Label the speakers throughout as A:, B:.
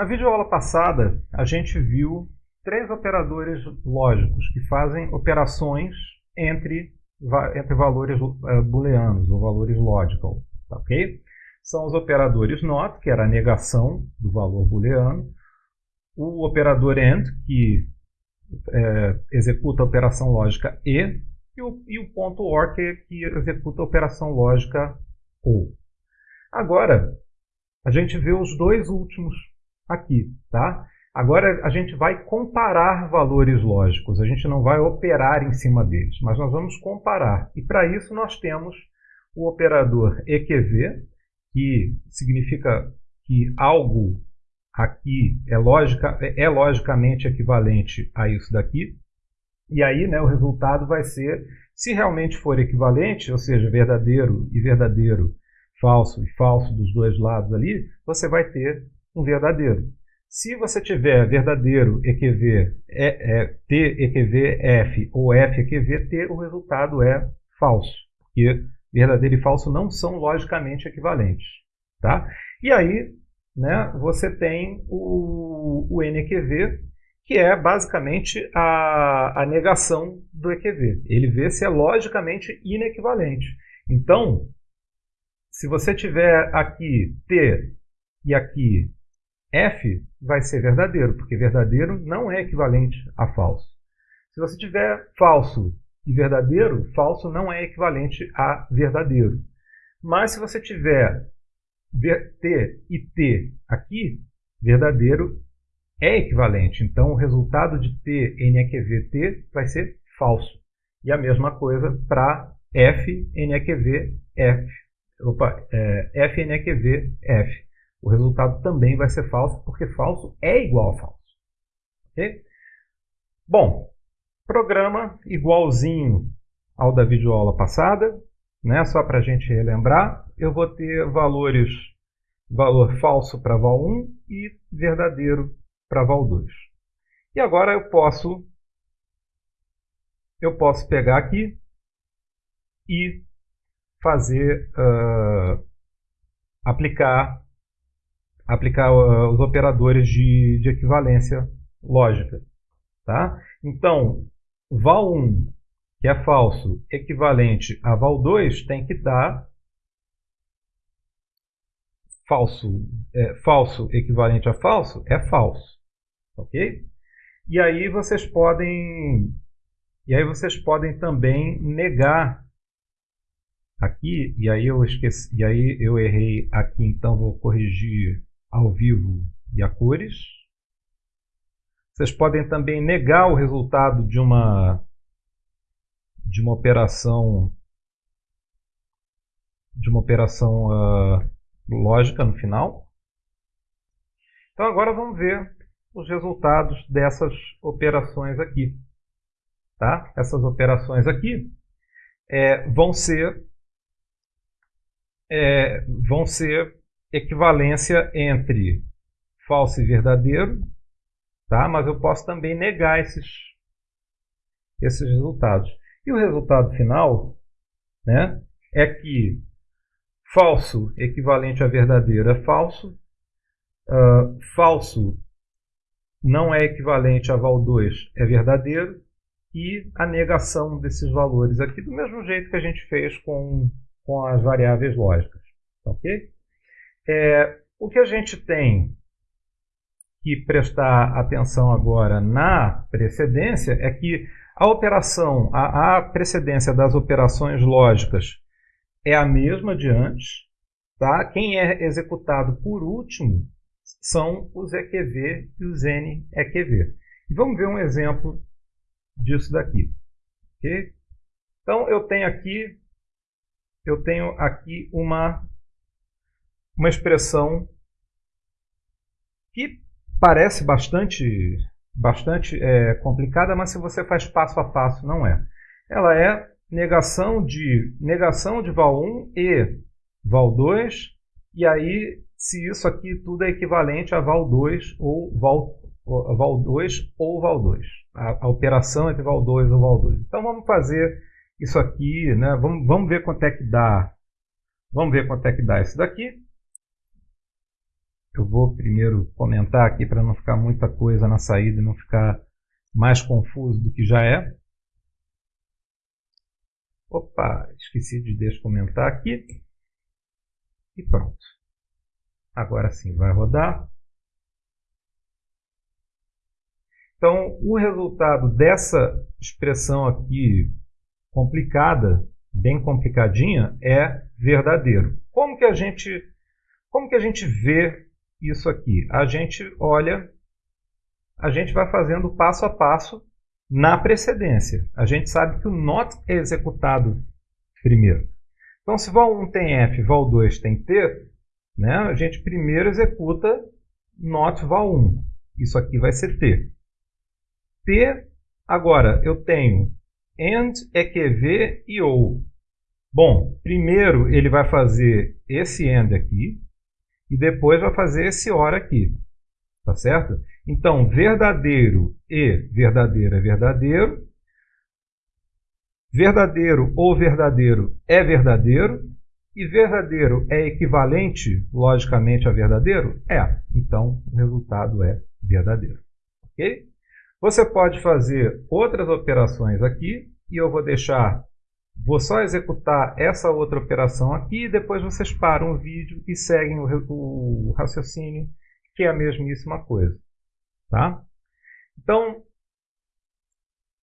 A: Na videoaula passada, a gente viu três operadores lógicos que fazem operações entre, entre valores uh, booleanos ou valores logical. Tá, ok? São os operadores NOT, que era a negação do valor booleano, o operador AND, que é, executa a operação lógica E, e o, e o ponto OR, que, que executa a operação lógica OR. Agora, a gente vê os dois últimos aqui, tá? Agora a gente vai comparar valores lógicos, a gente não vai operar em cima deles, mas nós vamos comparar. E para isso nós temos o operador EQV, que significa que algo aqui é, lógica, é logicamente equivalente a isso daqui. E aí né, o resultado vai ser, se realmente for equivalente, ou seja, verdadeiro e verdadeiro, falso e falso dos dois lados ali, você vai ter um verdadeiro. Se você tiver verdadeiro EQV é, é, T EQV F ou F EQV T, o resultado é falso, porque verdadeiro e falso não são logicamente equivalentes. Tá? E aí né, você tem o, o NEQV, que é basicamente a, a negação do EQV. Ele vê se é logicamente inequivalente. Então, se você tiver aqui T e aqui F, vai ser verdadeiro, porque verdadeiro não é equivalente a falso. Se você tiver falso e verdadeiro, falso não é equivalente a verdadeiro. Mas se você tiver T e T aqui, verdadeiro é equivalente. Então, o resultado de T, NEQV, vai ser falso. E a mesma coisa para F, NEQV, F. Opa, é, F, NEQV, F. O resultado também vai ser falso, porque falso é igual a falso. Okay? Bom, programa igualzinho ao da videoaula passada, né? só para a gente relembrar eu vou ter valores, valor falso para val 1 e verdadeiro para val 2. E agora eu posso, eu posso pegar aqui e fazer, uh, aplicar, aplicar uh, os operadores de, de equivalência lógica. Tá? Então, val 1, que é falso, equivalente a val 2, tem que dar falso, é, falso equivalente a falso é falso. Ok? E aí vocês podem e aí vocês podem também negar aqui, e aí eu esqueci, e aí eu errei aqui, então vou corrigir ao vivo e a cores. Vocês podem também negar o resultado de uma de uma operação de uma operação uh, lógica no final. Então agora vamos ver os resultados dessas operações aqui. Tá? Essas operações aqui é, vão ser é, vão ser equivalência entre falso e verdadeiro, tá? mas eu posso também negar esses, esses resultados. E o resultado final né, é que Falso equivalente a verdadeiro é falso. Uh, falso não é equivalente a val 2 é verdadeiro. E a negação desses valores aqui, do mesmo jeito que a gente fez com, com as variáveis lógicas. Ok? É, o que a gente tem que prestar atenção agora na precedência é que a operação, a, a precedência das operações lógicas é a mesma de antes. Tá? Quem é executado por último são os EQV e os NEQV. E vamos ver um exemplo disso daqui. Okay? Então eu tenho aqui eu tenho aqui uma uma expressão que parece bastante bastante é, complicada, mas se você faz passo a passo não é. Ela é negação de negação de val 1 e val 2, e aí se isso aqui tudo é equivalente a val 2 ou val, val 2 ou val 2. A, a, operação entre val 2 ou val 2. Então vamos fazer isso aqui, né? vamos, vamos ver quanto é que dá. Vamos ver quanto é que dá isso daqui. Eu vou primeiro comentar aqui para não ficar muita coisa na saída e não ficar mais confuso do que já é. Opa, esqueci de descomentar aqui. E pronto. Agora sim, vai rodar. Então, o resultado dessa expressão aqui complicada, bem complicadinha, é verdadeiro. Como que a gente, como que a gente vê isso aqui? A gente olha, a gente vai fazendo passo a passo na precedência. A gente sabe que o NOT é executado primeiro. Então, se val1 tem F, val2 tem T, né, a gente primeiro executa NOT val1. Isso aqui vai ser T. T, agora, eu tenho AND, EQV e OU. Bom, primeiro ele vai fazer esse AND aqui e depois vai fazer esse OR aqui. Tá certo? Então, verdadeiro e verdadeiro é verdadeiro. Verdadeiro ou verdadeiro é verdadeiro. E verdadeiro é equivalente, logicamente, a verdadeiro? É. Então, o resultado é verdadeiro. Ok? Você pode fazer outras operações aqui. E eu vou deixar... Vou só executar essa outra operação aqui. E depois vocês param o vídeo e seguem o, o raciocínio, que é a mesmíssima coisa. Tá? Então,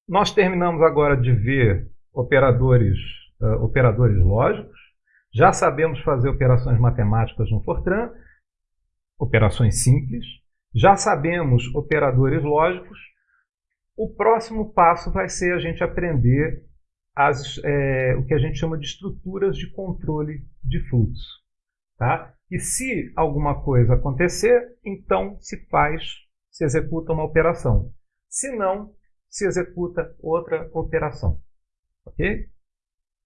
A: nós terminamos agora de ver operadores, uh, operadores lógicos. Já sabemos fazer operações matemáticas no Fortran, operações simples. Já sabemos operadores lógicos. O próximo passo vai ser a gente aprender as, é, o que a gente chama de estruturas de controle de fluxo. Tá? E se alguma coisa acontecer, então se faz se executa uma operação. Se não, se executa outra operação. Ok?